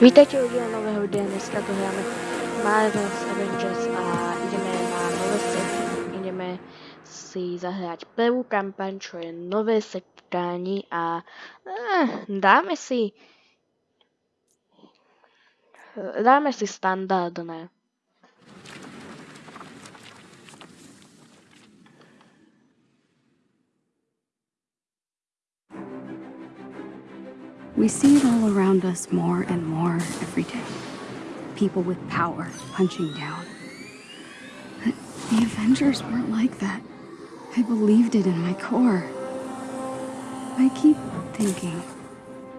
Vítajte u díla nového videa, dneska to hráme Marvel's Avengers a ideme na nové setkání, ideme si zahrať prvú kampaň, čo je nové setkání a eh, dáme si dáme si standardné. We see it all around us more and more every day. People with power punching down. But the Avengers weren't like that. I believed it in my core. I keep thinking,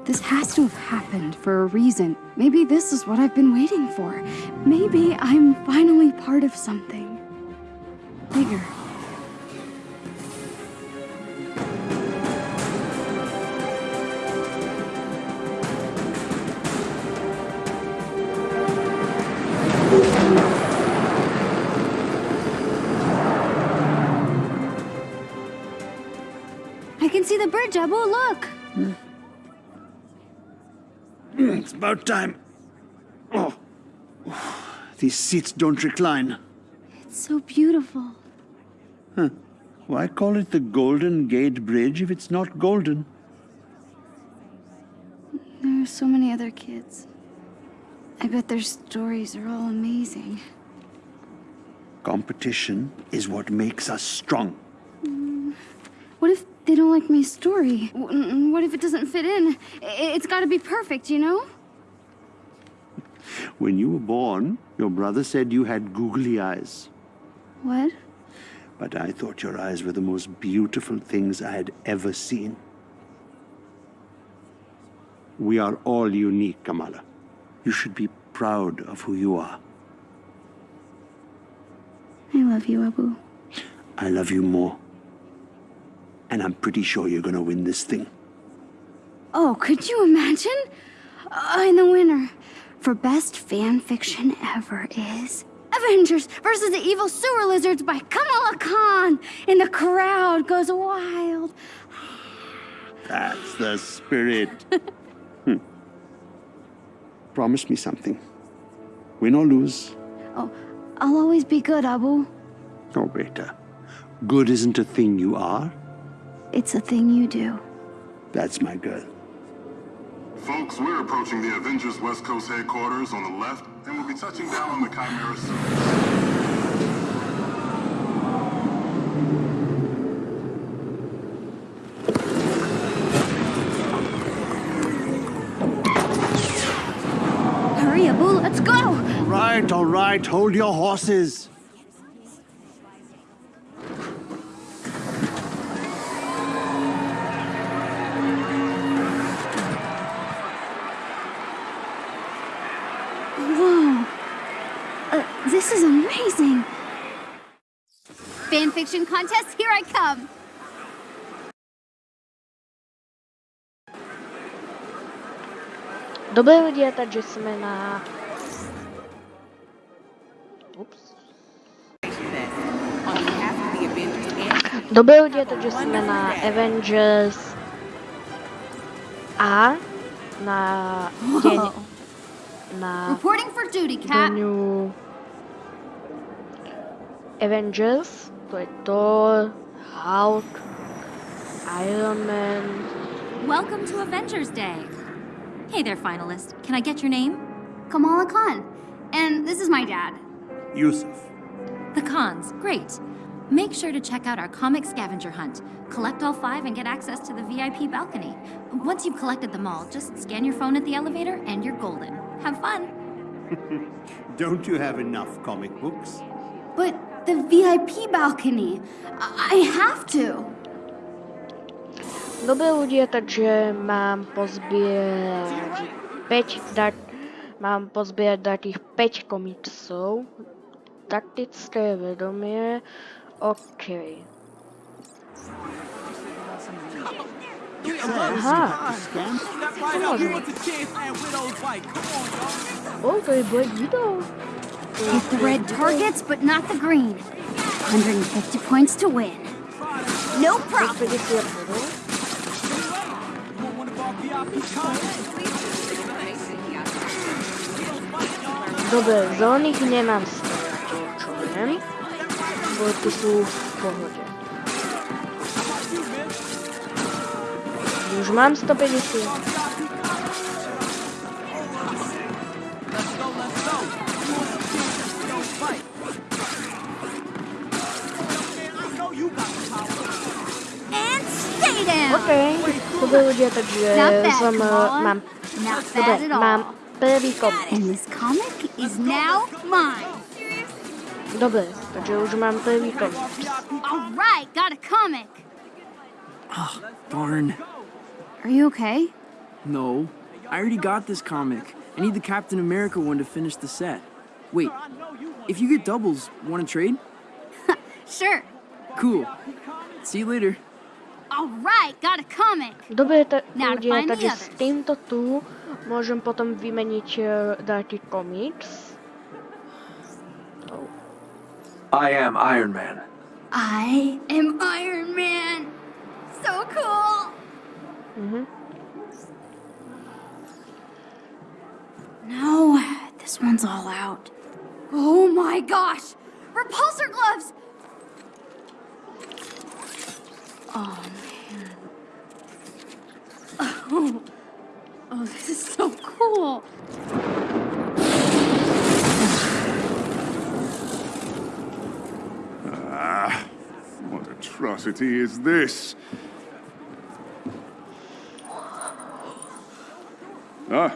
this has to have happened for a reason. Maybe this is what I've been waiting for. Maybe I'm finally part of something bigger. See the bridge, Abu. Oh, look. Hmm. It's about time. Oh. These seats don't recline. It's so beautiful. Why call it the Golden Gate Bridge if it's not golden? There are so many other kids. I bet their stories are all amazing. Competition is what makes us strong. Hmm. What if they don't like my story? W- What if it doesn't fit in? It's gotta be perfect, you know? When you were born, your brother said you had googly eyes. What? But I thought your eyes were the most beautiful things I had ever seen. We are all unique, Kamala. You should be proud of who you are. I love you, Abu. I love you more. And I'm pretty sure you're gonna win this thing. Oh, could you imagine? Uh, and the winner for best fan fiction ever is Avengers versus the Evil Sewer Lizards by Kamala Khan. And the crowd goes wild. That's the spirit. Hmm. Promise me something. Win or lose. Oh, I'll always be good, Abu. Oh, Beta. Good isn't a thing you are. It's a thing you do. That's my girl. Folks, we're approaching the Avengers West Coast headquarters on the left, and we'll be touching down on the Chimera surface. Hurry, Abu, let's go! All right, all right. Hold your horses. Contest, here I come. Dobré lidi, takže jsme na... Ups. Dobré lidi, takže jsme na Avengers a na na Reporting for duty, Cap. Dňu Avengers, to je Thor, Hulk, Iron Man, Welcome to Avengers Day. Hey there, finalist. Can I get your name? Kamala Khan. And this is my dad. Yusuf. The Khans. Great. Make sure to check out our comic scavenger hunt. Collect all five and get access to the VIP balcony. Once you've collected them all, just scan your phone at the elevator and you're golden. Have fun. Don't you have enough comic books? But the VIP balcony. I, I have to. Dobré ľudia, takže mám pozbierať 5 dat, mám pozbierať takých 5 komiksov. Taktické vedomie. OK. Aha. O, to je Black Widow. Hit the red targets, but not the green. 150 points to win. No problem. 50 bodov. Dobre, zelených nemám stretol, čo viem. Dvojky sú v pohode. Už mám 150. Not dobre, bad at mám all. prvý komiks. And this comic is now mine. Dobre, takže už mám prvý komiks. All right, got a comic. Oh, Darn. Are you okay? No. I already got this comic. I need the Captain America one to finish the set. Wait, if you get doubles, want to trade? Sure. Cool. See you later. All right, got a comic. Dobre, ta- Now to ľudia, find the takže s others. týmto tu môžem potom vymeniť uh, dáky komiks. I am Iron Man. I am Iron Man. So cool. Mhm. No, this one's all out. Oh my gosh! Repulsor gloves! Oh man. Oh, oh this is so cool. Ah, what atrocity is this? Ah,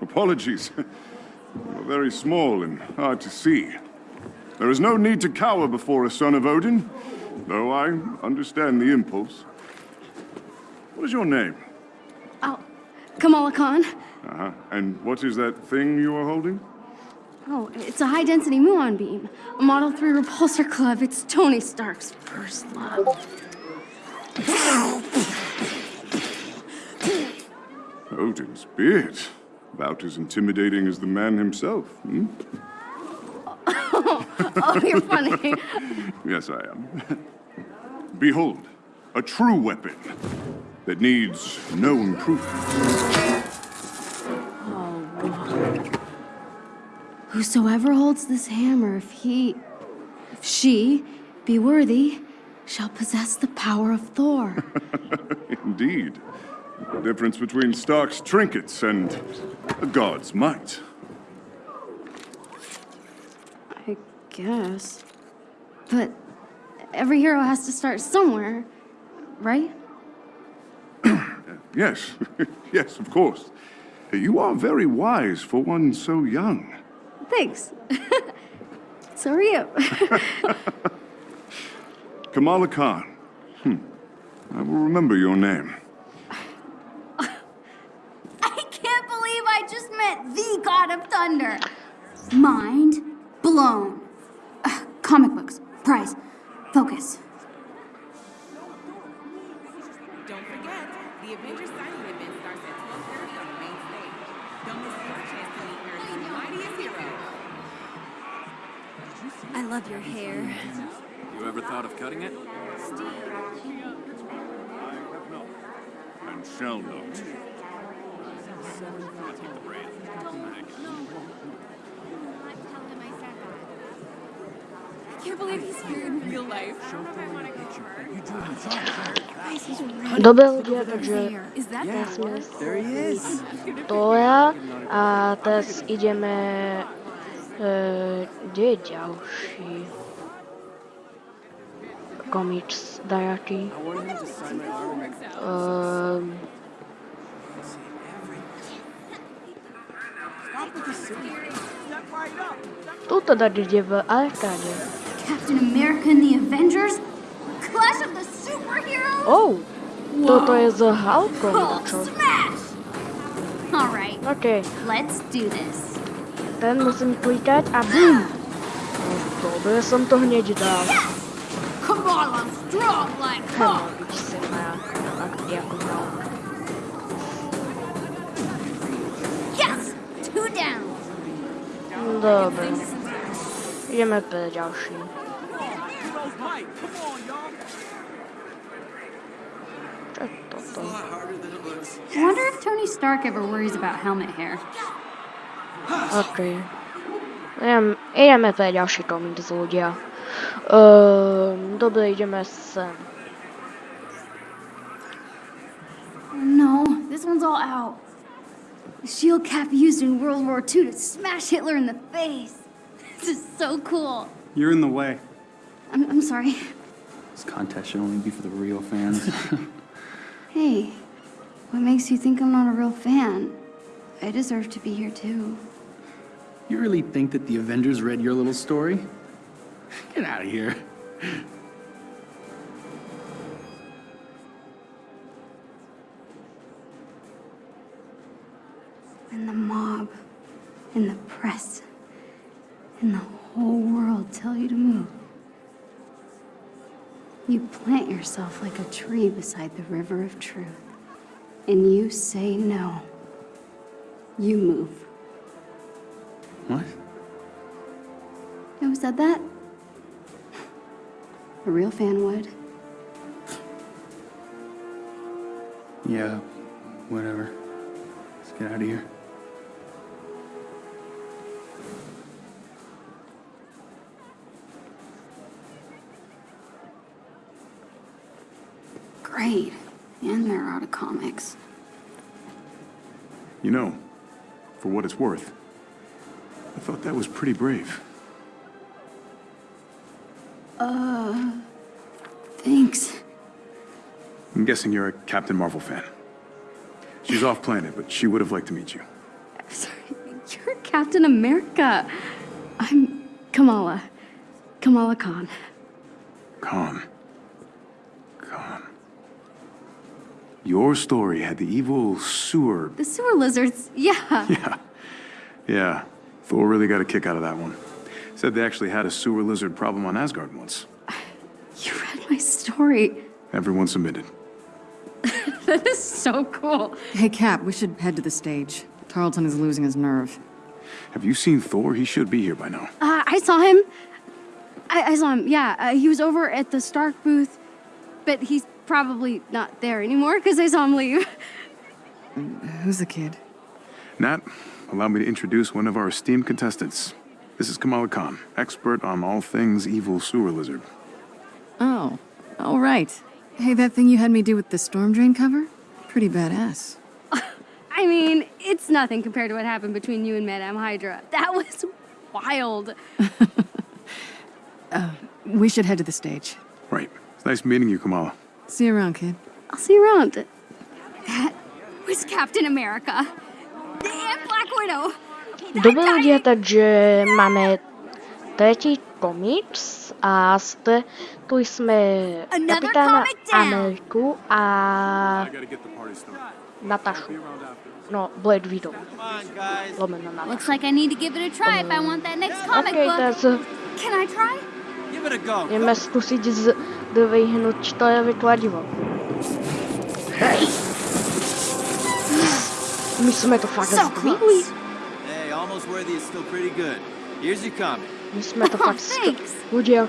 apologies. You're very small and hard to see. There is no need to cower before a son of Odin, though I understand the impulse. What is your name? Oh, Kamala Khan. Uh-huh. And what is that thing you are holding? Oh, it's a high density muon beam. A Model 3 repulsor club. It's Tony Stark's first love. Odin's beard. About as intimidating as the man himself, hmm? Oh, you're funny. Yes, I am. Behold, a true weapon that needs no improvement. Oh. Whosoever holds this hammer, if he, if she be worthy, shall possess the power of Thor. Indeed. The difference between Stark's trinkets and a god's might. I guess. But every hero has to start somewhere, right? Yes, yes, of course. You are very wise for one so young. Thanks. so are you. Kamala Khan. Hmm. I will remember your name. I can't believe I just met the God of Thunder. Mind blown. Ugh, comic books, prize, focus. Don't forget, the Avengers signing event starts at 12:30 on the main stage. Don't miss your chance to meet Earth's mightiest hero. I love your hair. You ever thought of cutting it? And shall not. I can't believe he's here in real life. Dobre ľudia, takže Is that ja sme There he is. Tora a teraz ideme... E, kde je ďalší? Komiks dajaký. I wanted him to sign my autograph. Um, Tuto dať ide v arkáde. Captain America and the Avengers? Clash of the Superheroes? Oh, toto je s Hulkom, Hulk čo? Oh, smash! Alright, OK, let's do this. ten musím klikať a bum! No, dobre som to hneď dal. Come on, I'm strong like Hulk. byť sem na akty ako Hulk. Yes! Two down. Dobre. Ideme pre ďalší. Čo je toto? I wonder if Tony Stark ever worries about helmet hair. OK. Jdem, jdeme tady další komín z Ludia. Uh, dobře, jdeme sem. No, this one's all out. The shield cap used in World War II to smash Hitler in the face. This is so cool. You're in the way. I'm, I'm sorry. This contest should only be for the real fans. Hey, what makes you think I'm not a real fan? I deserve to be here too. you really think that the Avengers read your little story? Get out of here. And the mob, and the press, and the whole world tell you to move. You plant yourself like a tree beside the river of truth. And you say no. You move. What? Who said that? A real fan would. Yeah, whatever. Let's get out of here. Great. And they're out of comics. You know, for what it's worth, I thought that was pretty brave. Uh. Thanks. I'm guessing you're a Captain Marvel fan. She's off planet, but she would have liked to meet you. Sorry, you're Captain America. I'm Kamala. Kamala Khan. Khan. Khan. Your story had the evil sewer. The sewer lizards, yeah. Yeah. Yeah. Thor really got a kick out of that one. Said they actually had a sewer lizard problem on Asgard once. You read my story. Everyone submitted. That is so cool. Hey, Cap, we should head to the stage. Tarleton is losing his nerve. Have you seen Thor? He should be here by now. Uh, I saw him. I, I saw him, yeah. Uh, he was over at the Stark booth, but he's probably not there anymore because I saw him leave. Who's the kid? Nat, allow me to introduce one of our esteemed contestants. This is Kamala Khan, expert on all things evil sewer lizard. Oh, all right. Hey, that thing you had me do with the storm drain cover? Pretty badass. I mean, it's nothing compared to what happened between you and Madame Hydra. That was wild. Uh, we should head to the stage. Right. It's nice meeting you, Kamala. See you around, kid. I'll see you around. Uh, that was Captain America. And Black Widow. Dobrý lidi, takže máme třetí komiks a zde tu jsme kapitána. Ameriku a gotta get the party started. Natašu. No, Blade Widow. Lomeno Natašu. Looks like I need to give it a try if I want that next um, comic Ok, book. tak Can I try? Jdeme zkusit z- dvihnout to je kladivo. Hej! My jsme to fakt So zdvihli. close. Hey, almost worthy is still pretty good. Here's your comic. My jsme to Oh, fakt thanks. Ľudia,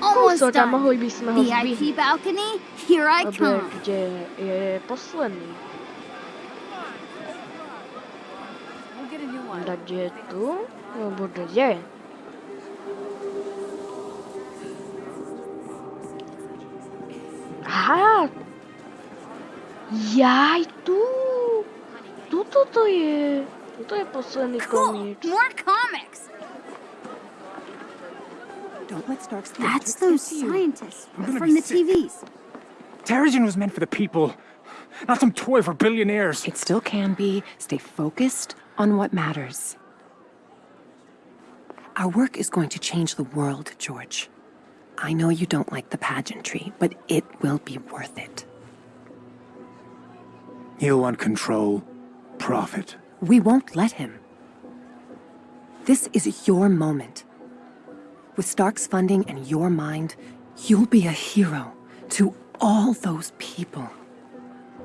Almost kousek a done. mohli bychom ho zdvihnúť. VIP balcony, here I Dobre, come. kde je posledný? Da kde je tu? Nebo kde je? Aha! Jaj, tu! Tuto to je! Tuto je posledný Cool, komiks. more comics. Don't let Stark's That's those scientists from the sick. TVs. Terrigen was meant for the people, not some toy for billionaires. It still can be. Stay focused on what matters. Our work is going to change the world, George. I know you don't like the pageantry, but it will be worth it. He'll want control, profit. We won't let him. This is your moment. With Stark's funding and your mind, you'll be a hero to all those people.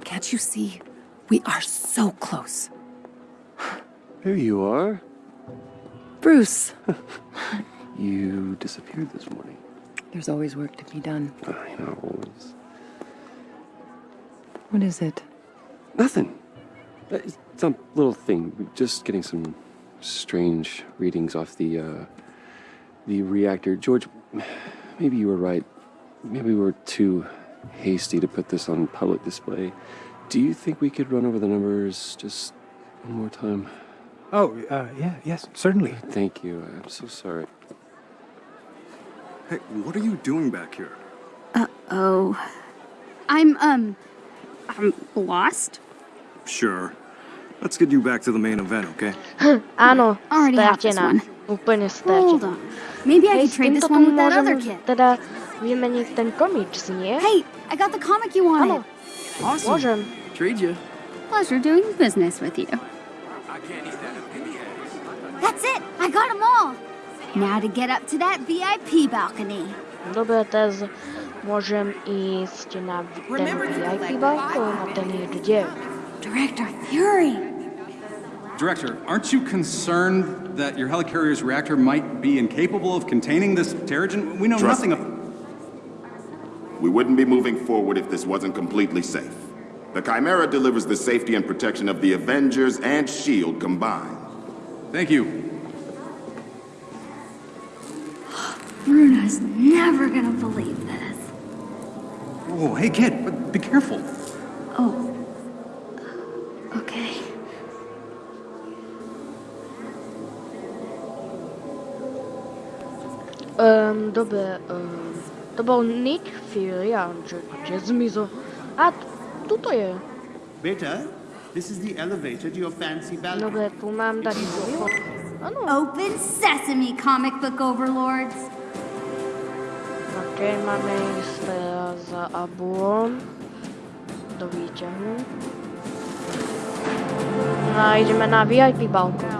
Can't you see? We are so close. Here you are. Bruce, You disappeared this morning. There's always work to be done. I know. Always. What is it? Nothing. Uh, It's some little thing. Just getting some strange readings off the uh, the reactor. George, maybe you were right. Maybe we were too hasty to put this on public display. Do you think we could run over the numbers just one more time? Oh, uh, yeah, yes, certainly. Thank you. I'm so sorry. Hey, what are you doing back here? Uh-oh. I'm, um, I'm lost. Sure. Let's get you back to the main event, okay? I Áno, Already have this stratená. one. Úplne Hold on. Maybe I Hej, could trade this one tu with that môžem other kid. teda vymeniť ten komiks, nie? Hey, I got the comic you wanted. Awesome. Môžem. Trade you. Pleasure doing business with you. That's it. I got them all. Now to get up to that VIP balcony. Dobre, teraz môžem ísť na ten VIP balkón a ten je kde? Director Fury. Director, aren't you concerned that your helicarrier's reactor might be incapable of containing this Terrigen? We know Trust nothing of... We wouldn't be moving forward if this wasn't completely safe. The Chimera delivers the safety and protection of the Avengers and S.H.I.E.L.D. combined. Thank you. Bruno's never gonna believe this. Whoa, hey kid, but be careful. Oh. Okay. Um, dobre, um, to bol Nick Fury a on že kde zmizol? A, t- tuto je. Beta, this is the elevator to your fancy balcony. Dobre, tu mám dať Open sesame, comic book overlords. Ok, máme ísť teraz za Abuom do výťahu. No a ideme na VIP balkón.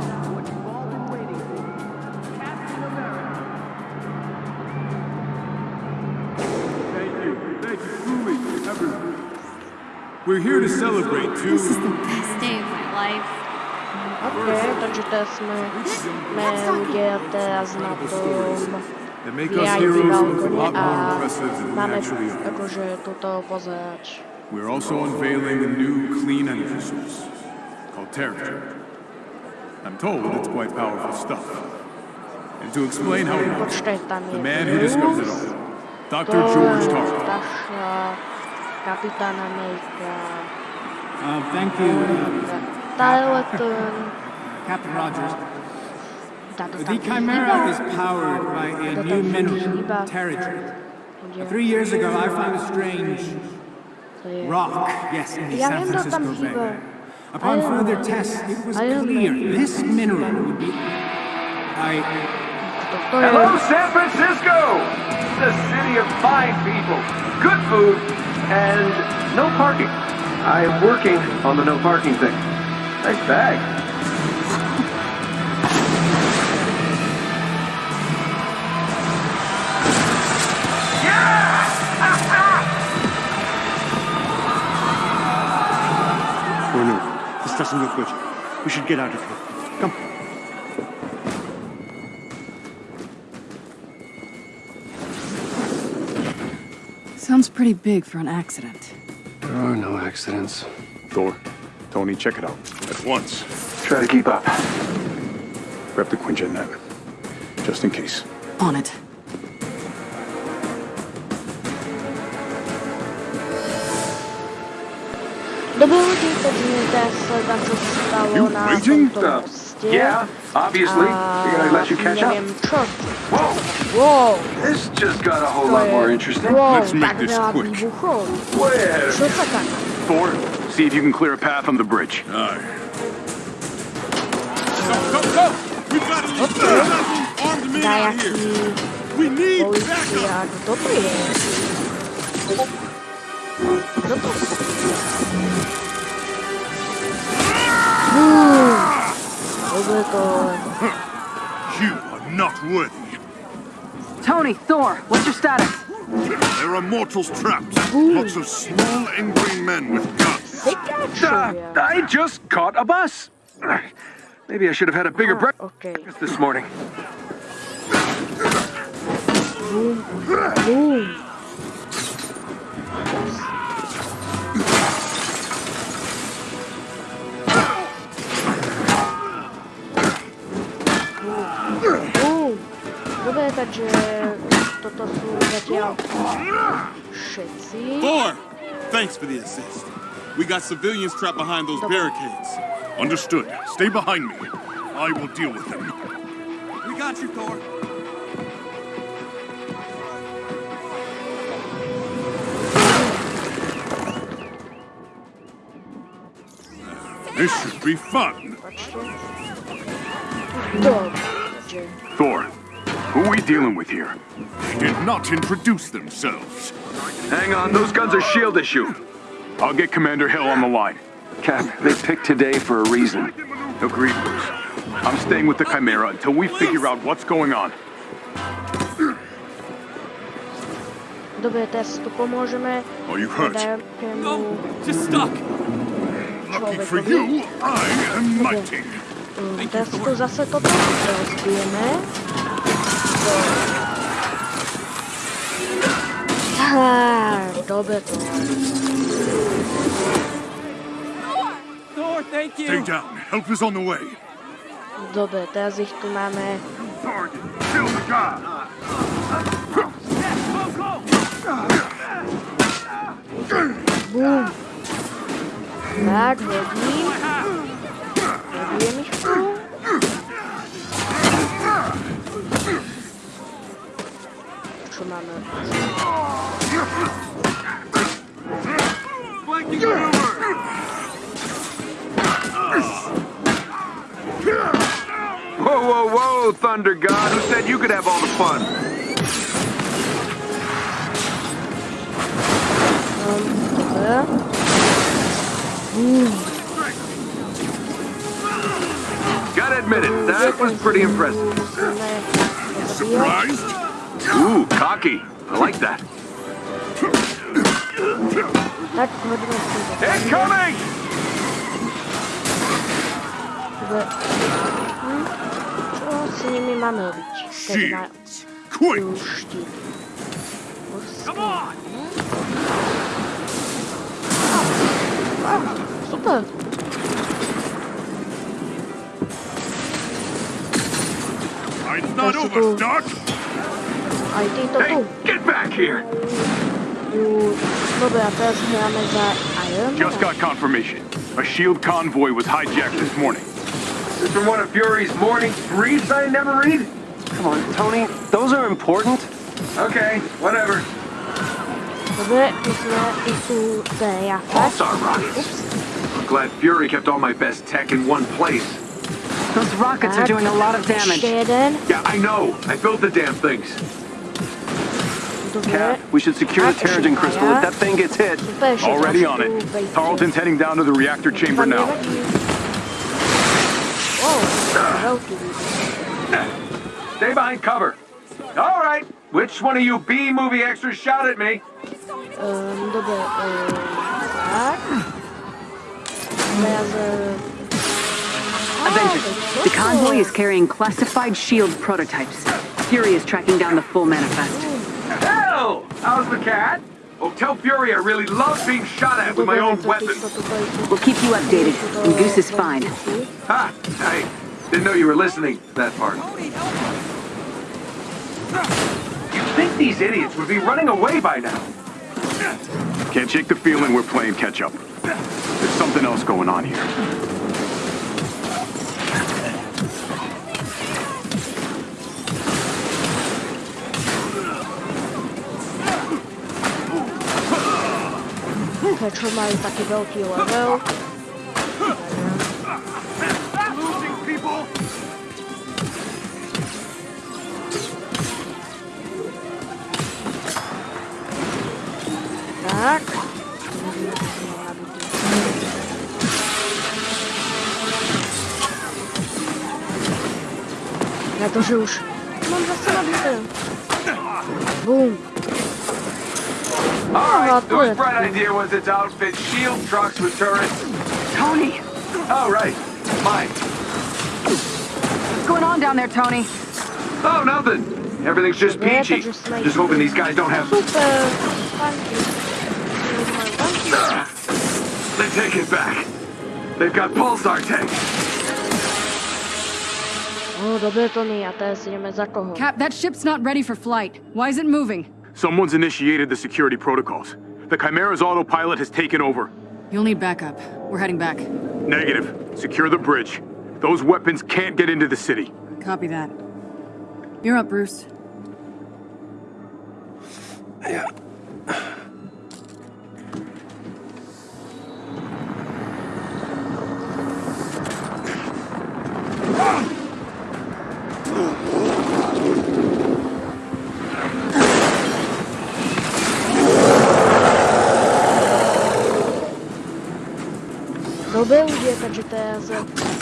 We're here to celebrate too. This is the best day of my life. Ok, takže teraz sme, sme ľudia teraz na tom That make us VIP heroes look a balkóne lot a more impressive than we máme actually are. akože toto pozerať. We're also unveiling a new clean energy source called Terrigen. I'm told it's quite powerful stuff. And to explain how it works, Počkaj, tam je the man who discovered it all, Dr. George Tarleton. Starša Kapitán Amerika. Uh, thank you, Tarleton. Captain Rogers. Táto The tam Chimera is powered by a new mineral, chýba. Terrigen. Kde? Three years ago, I found a strange rock, yes, in the San viem, to tam Francisco chýba. Bay. Upon further tests, it was clear this mineral would be. I. Hello, San Francisco! The city of fine people, good food, and no parking. I am working on the no parking thing. Nice bag. Oh no, this doesn't look good. We should get out of here. Come. Sounds pretty big for an accident. There are no accidents. Thor, Tony, check it out. At once. Try to keep up. Grab the Quinjet net. Just in case. On it. Dobre ľudí, poďme sledovať, čo sa stalo You na waiting? tomto Uh, yeah, obviously. Figured I'd let you catch up. neviem čo. Whoa! This just got a whole to lot more interesting. Wow, tak veľa výbuchov. Way ahead of Čo me. sa tam? Thor, see if you can clear a path on the bridge. Aye. Go, go, go! We've got at least a dozen armed men out Dajaký here. We need policia, kto to je? Kto to? Uuu, dobre to... You are not worthy. Tony, Thor, what's your status? There are mortals trapped. Lots of small, angry men with guns. Uh, I just caught a bus. Maybe I should have had a bigger breakfast Okay. this morning. Boom, boom. Zatiaľ všetci. Thor! Thanks for the assist. We got civilians trapped behind those barricades. Understood. Stay behind me. I will deal with them. We got you, Thor. This should be fun. Dobrze. Thor, who are we dealing with here? They did not introduce themselves. Hang on, those guns are S.H.I.E.L.D. issue. I'll get Commander Hill on the line. Cap, they picked today for a reason. Agreed, Bruce. I'm staying with the Chimera until we figure out what's going on. Dobre, teraz tu pomôžeme. Are you hurt? No, just stuck. Lucky for you, I am mighty. Mm, tu zase toto rozbijeme. Tak. Thor, thank you. Stay down. Help is on the way. Dobre, teraz ich tu máme. Target. Kill the guy. Bum. Tak, hodím. Hodijem ich tu. Čo máme? Whoa, whoa, whoa, Thunder God. Who said you could have all the fun? Bum. Gotta admit it, that was pretty impressive. Surprised? Ooh, cocky. I like that. Tak, hodíme si to. Incoming! Dobre. Čo s nimi máme robiť? Keď. Quick! Come on! Super. It's not over, Stark. Aj týto tu. Get back here! Ju... Dobre, a teraz hráme za Iron Just got confirmation. A S.H.I.E.L.D. convoy was hijacked this morning. This from one of Fury's morning briefs I never read? Come on, Tony. Those are important. Okay, whatever. Dobre, musíme ich tu zajafať. Pulsar rockets. I'm glad Fury kept all my best tech in one place. Those rockets are doing a lot of damage. Yeah, I know. I built the damn things. Dobre. We should secure the Terrigen crystal if that thing gets hit. Already on it. Tarleton's heading down to the reactor chamber now. nevadí. Oh, veľký výbuch. Stay behind cover. All right. Which one of you B movie extras shout at me? Um, dobre, um, tak. Teraz... Uh, Avengers, the convoy is carrying classified S.H.I.E.L.D. prototypes. Fury is tracking down the full manifest. Hell! How's the cat? Oh, tell Fury I really love being shot at with my own weapon. We'll keep you updated, and Goose is fine. Ha! I didn't know you were listening to that part. You'd think these idiots would be running away by now. Can't shake the feeling we're playing catch up. There's something else going on here. Prečo majú taký veľký level? Tak. Na to, že už mám zase nabité. Bum. Oh, All right, Oh, whose bright idea was it to outfit S.H.I.E.L.D. trucks with turrets? Tony! Oh, right. Mine. What's going on down there, Tony? Oh, nothing. Everything's just peachy. they're just like- Just hoping these guys don't have... Super. Funky. They take it back. They've got pulsar tanks. No, dobre, Tony, a teraz ideme za koho? Cap, that ship's not ready for flight. Why is it moving? Someone's initiated the security protocols. The Chimera's autopilot has taken over. You'll need backup. We're heading back. Negative. Secure the bridge. Those weapons can't get into the city. Copy that. You're up, Bruce. Yeah. Dobre, ľudia, takže teraz... Oh,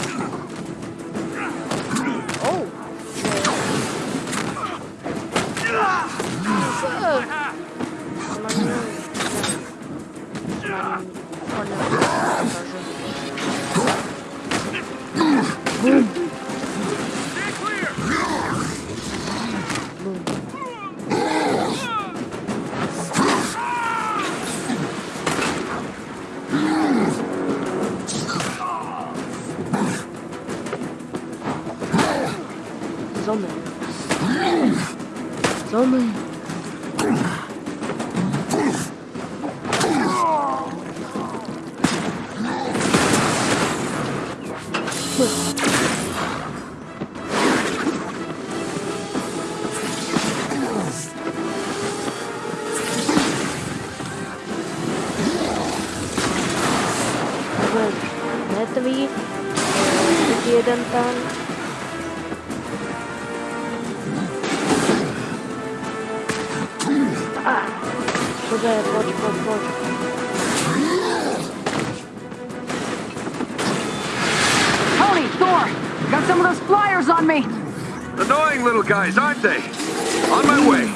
got some of those flyers on me. Annoying little guys, aren't they? On my way.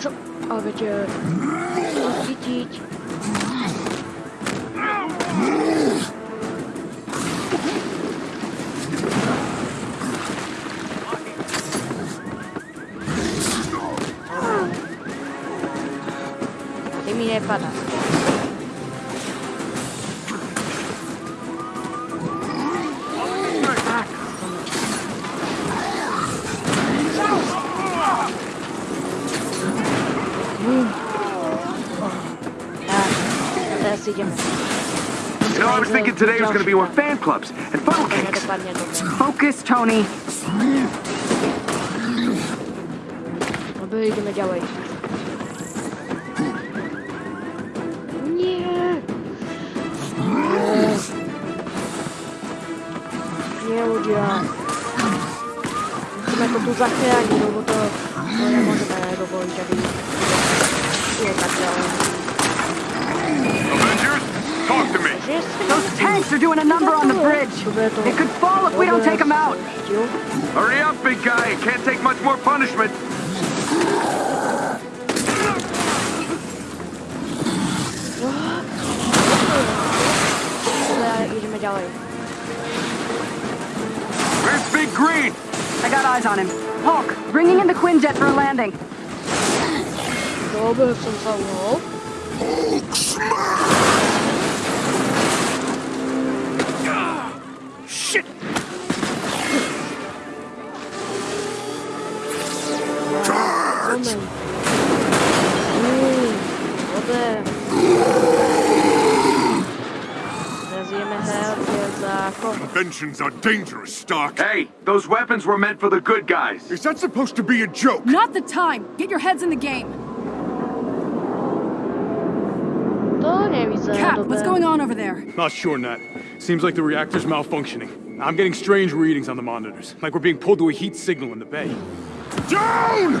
Čo? Ale today was going to be more fan clubs and funnel cakes. Focus, Tony. Dobre, ideme ďalej. Nie. Nie, ľudia. Musíme to tu zachrániť, lebo to, to nemôžeme dovoliť, aby je tak ďalej. Avengers, talk to me. Those tanks are doing a number on the bridge. It could fall if we don't take them out. Hurry up, big guy. It can't take much more punishment. Dobre, ideme ďalej. Where's Big Green? I got eyes on him. Hulk, bringing in the Quinjet for a landing. Dobre, som za koho? Inventions are dangerous, Stark. Hey, those weapons were meant for the good guys. Is that supposed to be a joke? Not the time. Get your heads in the game. Cap, what's going on over there? Not sure, Nat. Seems like the reactor's malfunctioning. I'm getting strange readings on the monitors, like we're being pulled to a heat signal in the bay. Down!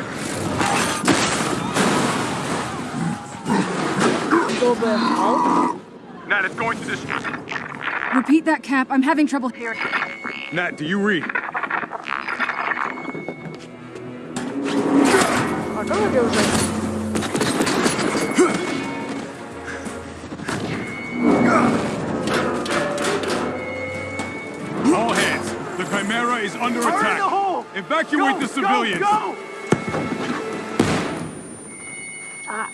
Nat, it's going to destroy. Repeat that, Cap. I'm having trouble hearing. Nat, do you read? A to ľudia už aj- All hands. The Chimera is under Fire attack. the hole! Evacuate Go, the go, civilians. go! Ah,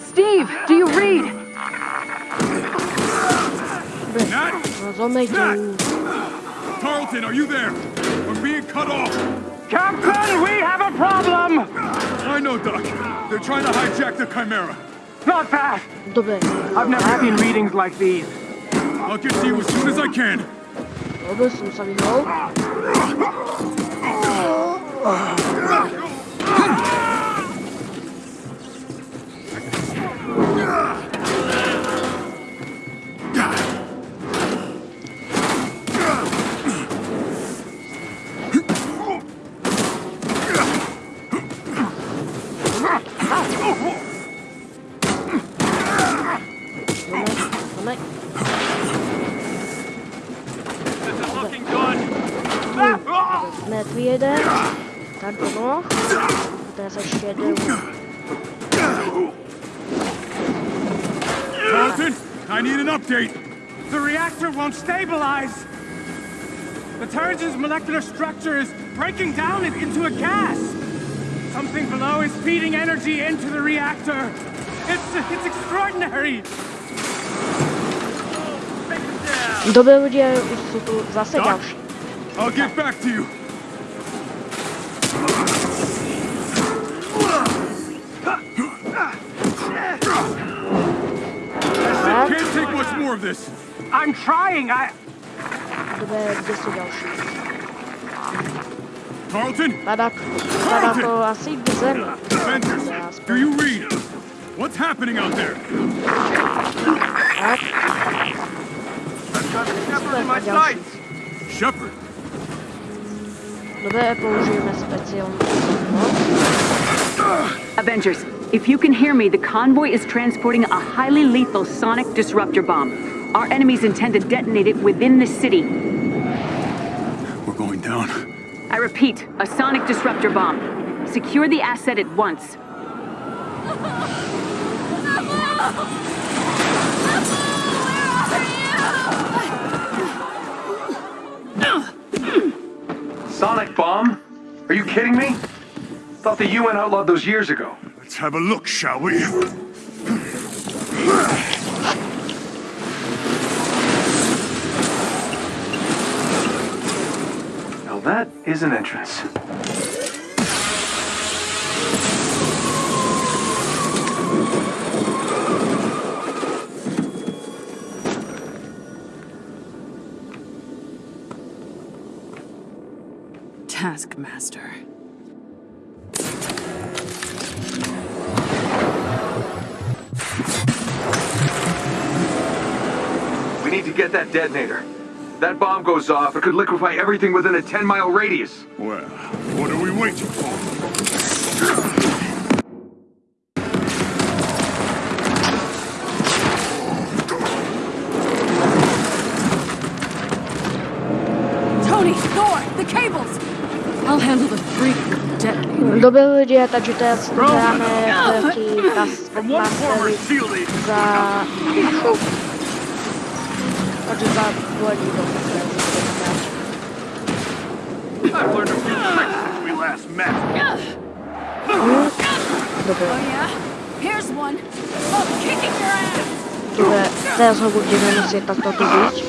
Steve, do you read? Nat! Tarleton, are you there? We're being cut off. Captain, we have a problem! I know, Doc. They're trying to hijack the Chimera. Not fast! I've never seen readings like these. I'll get to you as soon as I can. Dobra, jsem sami hol. Ah! Ah! Ah! Molecular structure is breaking down it into a gas! Something below is feeding energy into the reactor! It's, it's extraordinary! Dobré lidé, už jsou tu zase další. I'll get back to you. I can't take much more of this. I'm trying, I... Dobré, kde jsou další? Tarleton? Padá, padá to asi k zemi. Avengers, do you read? What's happening out there? Tak. Shepard in my sights! Shepard? Dobré, použijeme speciální. Avengers, if you can hear me, the convoy is transporting a highly lethal sonic disruptor bomb. Our enemies intend to detonate it within the city. We're going down. I repeat, a sonic disruptor bomb. Secure the asset at once. Sonic bomb? Are you kidding me? Thought the UN outlawed those years ago. Let's have a look, shall we? That is an entrance. Taskmaster. We need to get that detonator. That bomb goes off, it could liquefy everything within a 10-mile radius. Well, what are we waiting for? Tony, Thor, the cables! I'll handle the freak with the detonator. Dobré za dušu. Takže za volí do I've learned a few tricks since we last met. Dobré. Oh yeah? Here's one. Oh, kicking your ass! Dobré, teraz ho budeme muset takto tu být.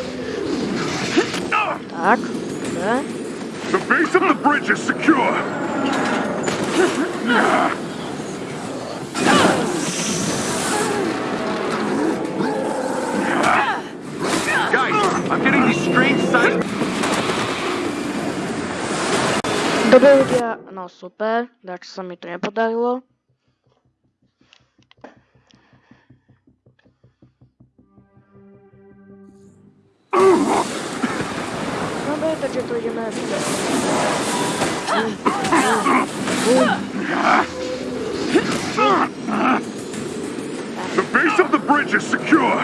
Tak, dobré. The base of the bridge is secure. Guys, I'm getting these strange seismic... Dobré ľudia, no super, tak sa mi to nepodarilo. Dobre, takže to ideme vidět. The base of the bridge is secure.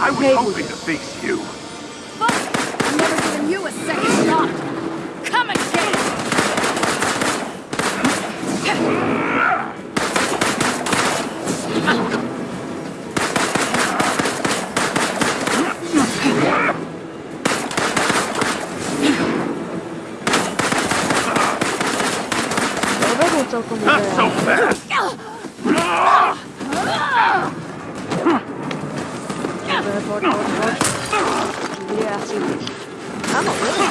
I was hoping to face you. Fuck! I'm never giving you a second shot. Come again! Not so fast! Dobre, poď, poď, poď. Bude asi... Áno, bude.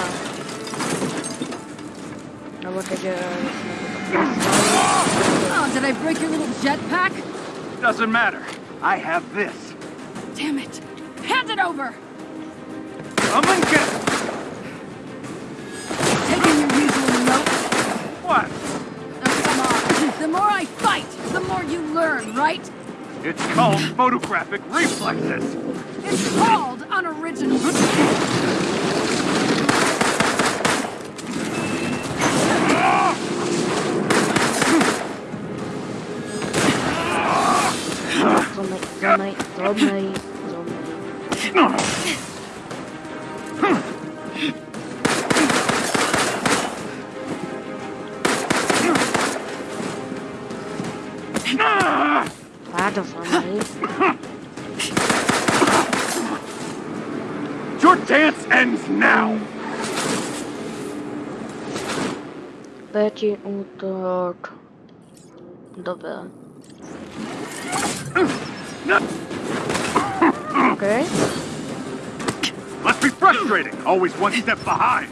Lebo keďže sme to Oh, did I break your little jetpack? Doesn't matter. I have this. Damn it! Hand it over! Come and get it! Taking your usual note? What? Oh, come on. The more I fight, the more you learn, right? It's called photographic reflexes. It's called unoriginal. Zombie, zombie, zombie, zombie. Třetí útok. Dobré. Okay. Must be frustrating, always one step behind.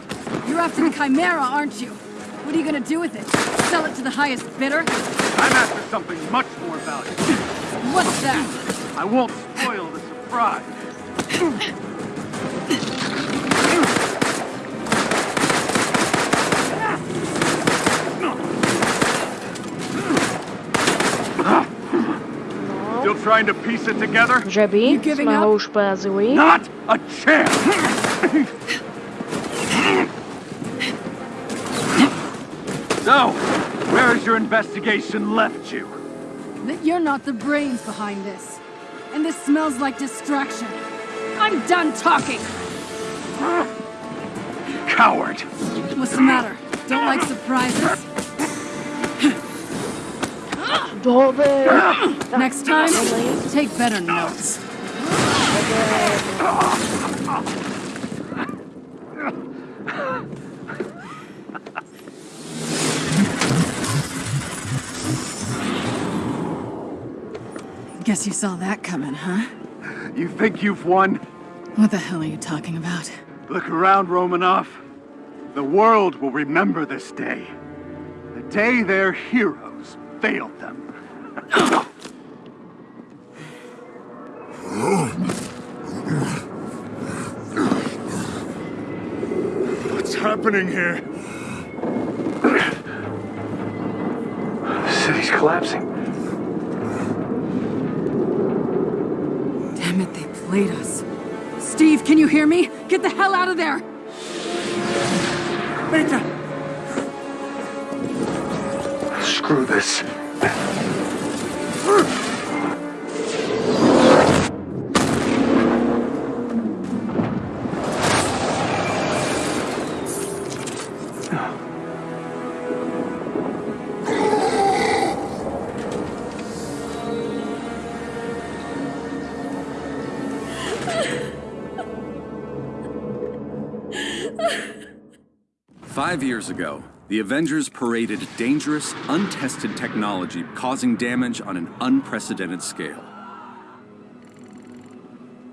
You're after the Chimera, aren't you? What are you gonna do with it? Sell it to the highest bidder? I'm after something much more valuable. What's that? I won't spoil the surprise. Trying to piece it together? Že by jsme ho už porazili. Not a chance! so, where has your investigation left you? That you're not the brains behind this. And this smells like distraction. I'm done talking! Coward! What's the matter? Don't like surprises? Next time, take better notes. Guess you saw that coming, huh? You think you've won? What the hell are you talking about? Look around, Romanoff. The world will remember this day. The day their heroes failed them. What's happening here? The city's collapsing. Damn it, they played us. Steve, can you hear me? Get the hell out of there! Beta! Screw this. Five years ago, the Avengers paraded dangerous, untested technology causing damage on an unprecedented scale.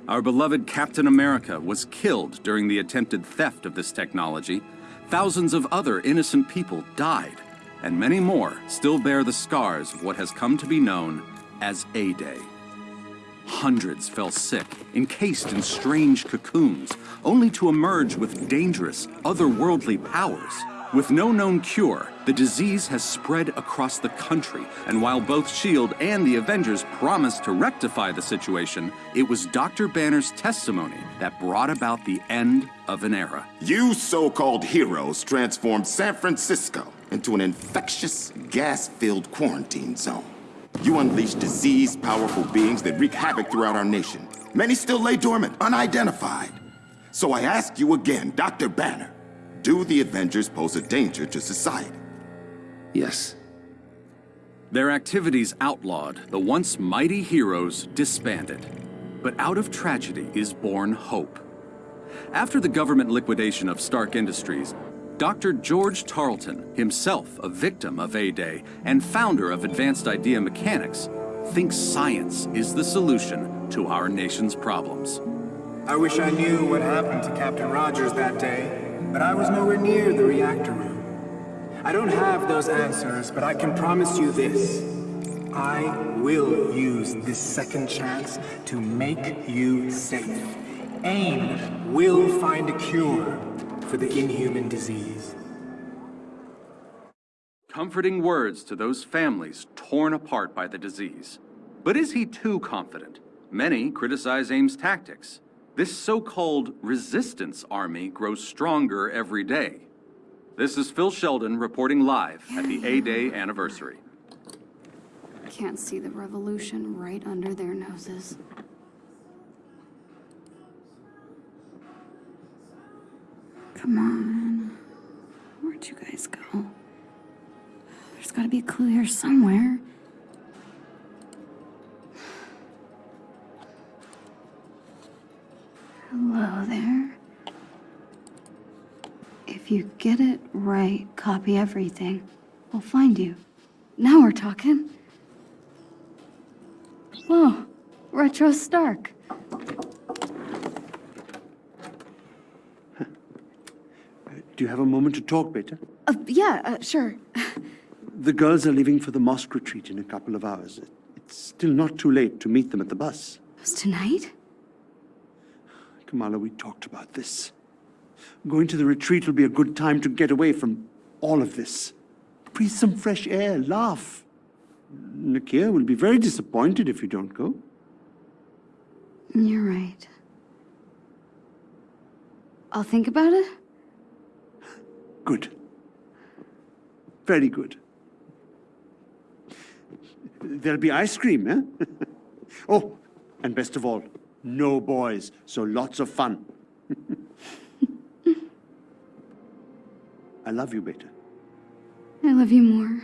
Our beloved Captain America was killed during the attempted theft of this technology. Thousands of other innocent people died, and many more still bear the scars of what has come to be known as A-Day. Hundreds fell sick, encased in strange cocoons, only to emerge with dangerous, otherworldly powers. With no known cure, the disease has spread across the country, and while both S.H.I.E.L.D. and the Avengers promised to rectify the situation, it was Dr. Banner's testimony that brought about the end of an era. You so-called heroes transformed San Francisco into an infectious, gas-filled quarantine zone. You unleash disease powerful beings that wreak havoc throughout our nation. Many still lay dormant, unidentified. So I ask you again, Dr. Banner, do the Avengers pose a danger to society? Yes. Their activities outlawed, the once mighty heroes disbanded. But out of tragedy is born hope. After the government liquidation of Stark Industries, Dr. George Tarleton, himself a victim of A-Day and founder of Advanced Idea Mechanics, thinks science is the solution to our nation's problems. I wish I knew what happened to Captain Rogers that day, but I was nowhere near the reactor room. I don't have those answers, but I can promise you this. I will use this second chance to make you safe. AIM will find a cure for the inhuman disease. Comforting words to those families torn apart by the disease. But is he too confident? Many criticize AIM's tactics. This so-called resistance army grows stronger every day. This is Phil Sheldon reporting live at the A-Day anniversary. Can't see the revolution right under their noses. Come on. Where'd you guys go? There's gotta be a clue here somewhere. Hello there. If you get it right, copy everything. We'll find you. Now we're talking. Whoa, Retro Stark. Do you have a moment to talk, Beta? Uh, yeah, uh, sure. The girls are leaving for the mosque retreat in a couple of hours. It's still not too late to meet them at the bus. Was tonight? Kamala, we talked about this. Going to the retreat will be a good time to get away from all of this. Breathe some fresh air, laugh. Nakia will be very disappointed if you don't go. You're right. I'll think about it. Good. Very good. There'll be ice cream, eh? oh, and best of all, no boys, so lots of fun. I love you, Beta. I love you more.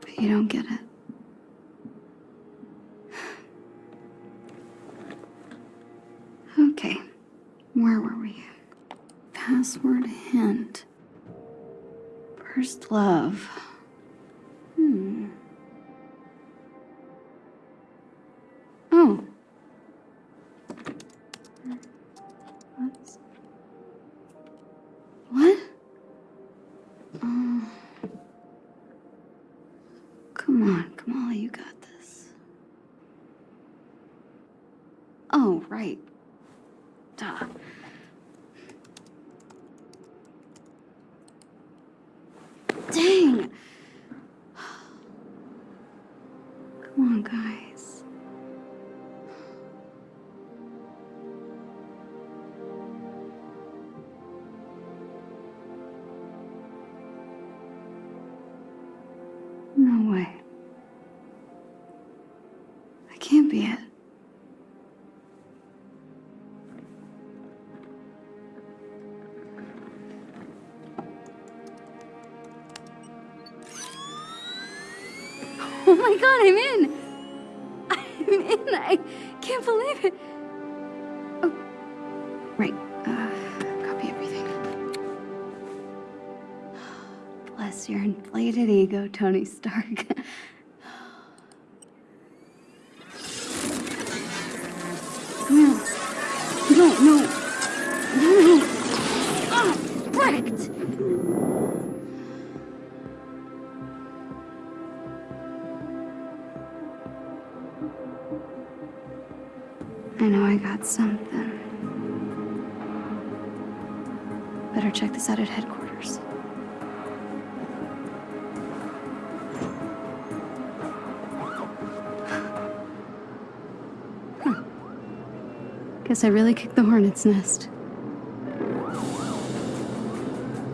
But you don't get it. Okay, where were we? Password hint. First love. Oh my god, I'm in! I'm in! I can't believe it! Oh, right. Uh, copy everything. Bless your inflated ego, Tony Stark. Guess I really kicked the hornet's nest.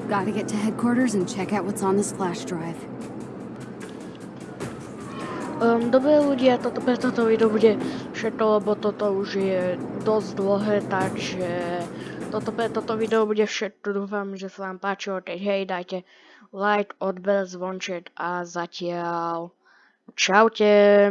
Gotta get to headquarters and check out what's on this flash drive. Um, dobré ľudia, toto pre toto video bude všetko, lebo toto už je dosť dlhé, takže toto pre toto video bude všetko. Dúfam, že sa vám páčilo, keď hej, dajte like, odber, zvonček a zatiaľ čaute.